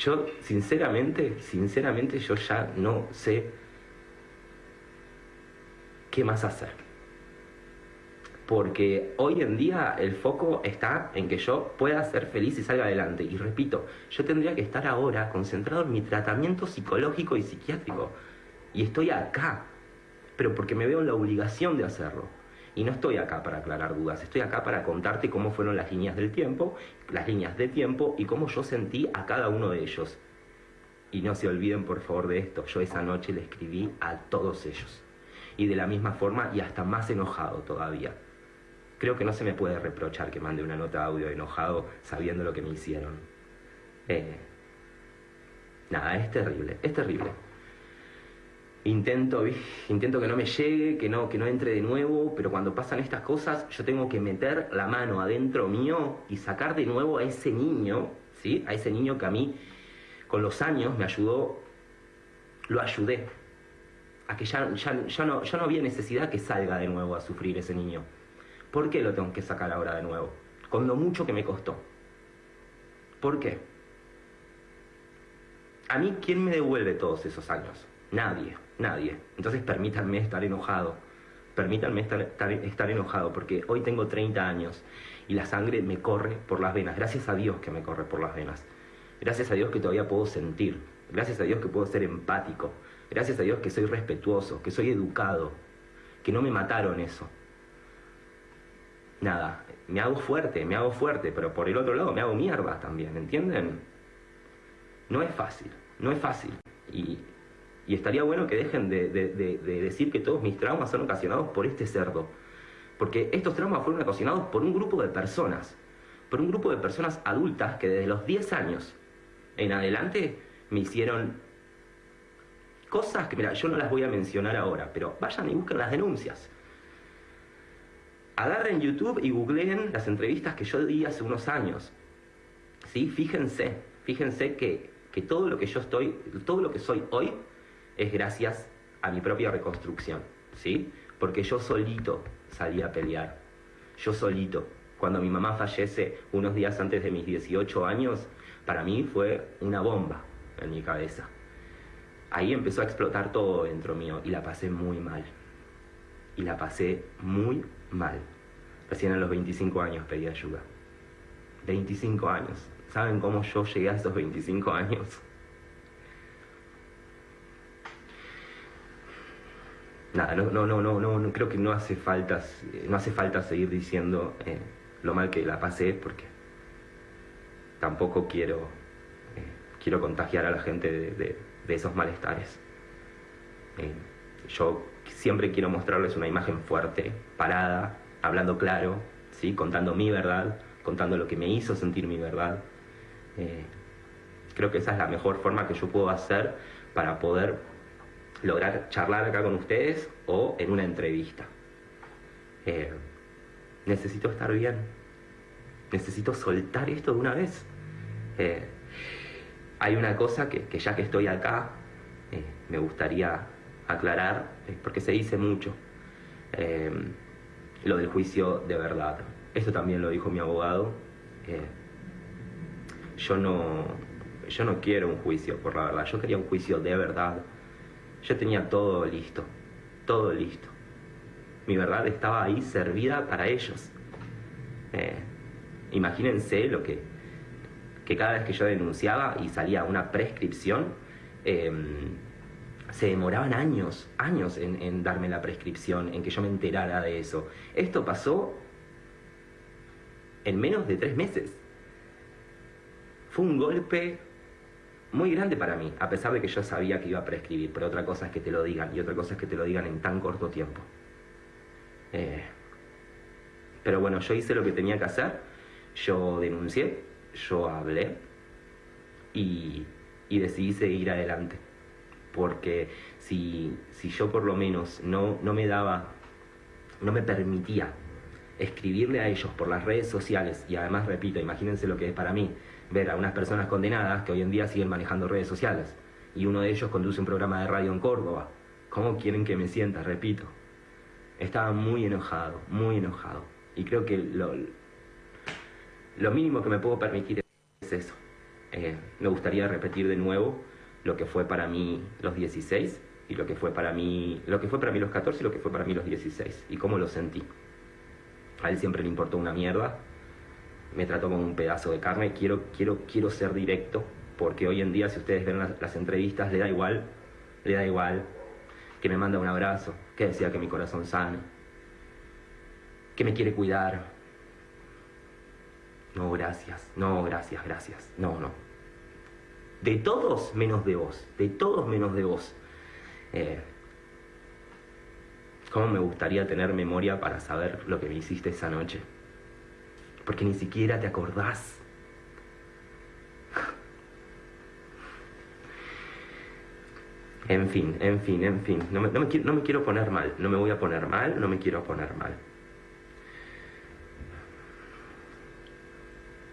Yo, sinceramente, sinceramente, yo ya no sé qué más hacer. Porque hoy en día el foco está en que yo pueda ser feliz y salga adelante. Y repito, yo tendría que estar ahora concentrado en mi tratamiento psicológico y psiquiátrico. Y estoy acá, pero porque me veo en la obligación de hacerlo. Y no estoy acá para aclarar dudas, estoy acá para contarte cómo fueron las líneas del tiempo, las líneas de tiempo y cómo yo sentí a cada uno de ellos. Y no se olviden por favor de esto, yo esa noche le escribí a todos ellos. Y de la misma forma y hasta más enojado todavía. Creo que no se me puede reprochar que mande una nota audio enojado sabiendo lo que me hicieron. Eh, nada, es terrible, es terrible intento, intento que no me llegue, que no, que no entre de nuevo, pero cuando pasan estas cosas yo tengo que meter la mano adentro mío y sacar de nuevo a ese niño, ¿sí? A ese niño que a mí con los años me ayudó, lo ayudé. A que ya, no, ya no había necesidad que salga de nuevo a sufrir ese niño. ¿Por qué lo tengo que sacar ahora de nuevo? Con lo mucho que me costó. ¿Por qué? A mí, ¿quién me devuelve todos esos años? Nadie, nadie. Entonces permítanme estar enojado. Permítanme estar, estar, enojado porque hoy tengo 30 años y la sangre me corre por las venas. Gracias a Dios que me corre por las venas. Gracias a Dios que todavía puedo sentir. Gracias a Dios que puedo ser empático. Gracias a Dios que soy respetuoso, que soy educado, que no me mataron eso. Nada, me hago fuerte, me hago fuerte, pero por el otro lado me hago mierda también, ¿entienden? No es fácil, no es fácil. Y y estaría bueno que dejen de, decir que todos mis traumas son ocasionados por este cerdo. Porque estos traumas fueron ocasionados por un grupo de personas. Por un grupo de personas adultas que desde los 10 años en adelante me hicieron cosas que, mira, yo no las voy a mencionar ahora, pero vayan y busquen las denuncias. Agarren YouTube y googleen las entrevistas que yo di hace unos años. ¿Sí? Fíjense, fíjense que, que todo lo que yo estoy, todo lo que soy hoy es gracias a mi propia reconstrucción, ¿sí? Porque yo solito salí a pelear, yo solito. Cuando mi mamá fallece unos días antes de mis 18 años, para mí fue una bomba en mi cabeza. Ahí empezó a explotar todo dentro mío y la pasé muy mal. Y la pasé muy mal. Recién a los 25 años pedí ayuda. 25 años. ¿Saben cómo yo llegué a esos 25 años? Nada, no, no, no, no, no, creo que no hace falta, no hace falta seguir diciendo eh, lo mal que la pasé porque tampoco quiero, eh, quiero contagiar a la gente de, esos malestares. Eh, yo siempre quiero mostrarles una imagen fuerte, parada, hablando claro, ¿sí? contando mi verdad, contando lo que me hizo sentir mi verdad. creo que esa es la mejor forma que yo puedo hacer para poder lograr charlar acá con ustedes o en una entrevista. Eh, necesito estar bien. Necesito soltar esto de una vez. Eh, hay una cosa que, ya que estoy acá, eh, me gustaría aclarar, porque se dice mucho, lo del juicio de verdad. Esto también lo dijo mi abogado. yo, no, yo no quiero un juicio por la verdad, yo quería un juicio de verdad yo tenía todo listo, todo listo. Mi verdad estaba ahí servida para ellos. Eh, imagínense lo que, que cada vez que yo denunciaba y salía una prescripción, em, se demoraban años, años en, en, darme la prescripción, en que yo me enterara de eso. Esto pasó en menos de tres meses. Fue un golpe muy grande para mí, a pesar de que yo sabía que iba a prescribir, pero otra cosa es que te lo digan y otra cosa es que te lo digan en tan corto tiempo. Eh, pero bueno, yo hice lo que tenía que hacer, yo denuncié, yo hablé y, decidí seguir adelante. Porque si, si yo por lo menos no, no me daba, no me permitía escribirle a ellos por las redes sociales, y además repito, imagínense lo que es para mí, ver a unas personas condenadas que hoy en día siguen manejando redes sociales y uno de ellos conduce un programa de radio en Córdoba. ¿Cómo quieren que me sienta? Repito. Estaba muy enojado, muy enojado. Y creo que lo, lo mínimo que me puedo permitir es eso. Eh, me gustaría repetir de nuevo lo que fue para mí los 16 y lo que fue para mí, lo que fue para mí los 14 y lo que fue para mí los 16 y cómo lo sentí. A él siempre le importó una mierda, me trató como un pedazo de carne, quiero, quiero, quiero ser directo, porque hoy en día si ustedes ven las, entrevistas le da igual, le da igual que me manda un abrazo, que decía que mi corazón sane, que me quiere cuidar. No, gracias, no, gracias, gracias, no, no. De todos menos de vos, de todos menos de vos. Eh, ¿Cómo me gustaría tener memoria para saber lo que me hiciste esa noche? Porque ni siquiera te acordás. En fin, en fin, en fin. No me, no me, quiero poner mal, no me voy a poner mal, no me quiero poner mal.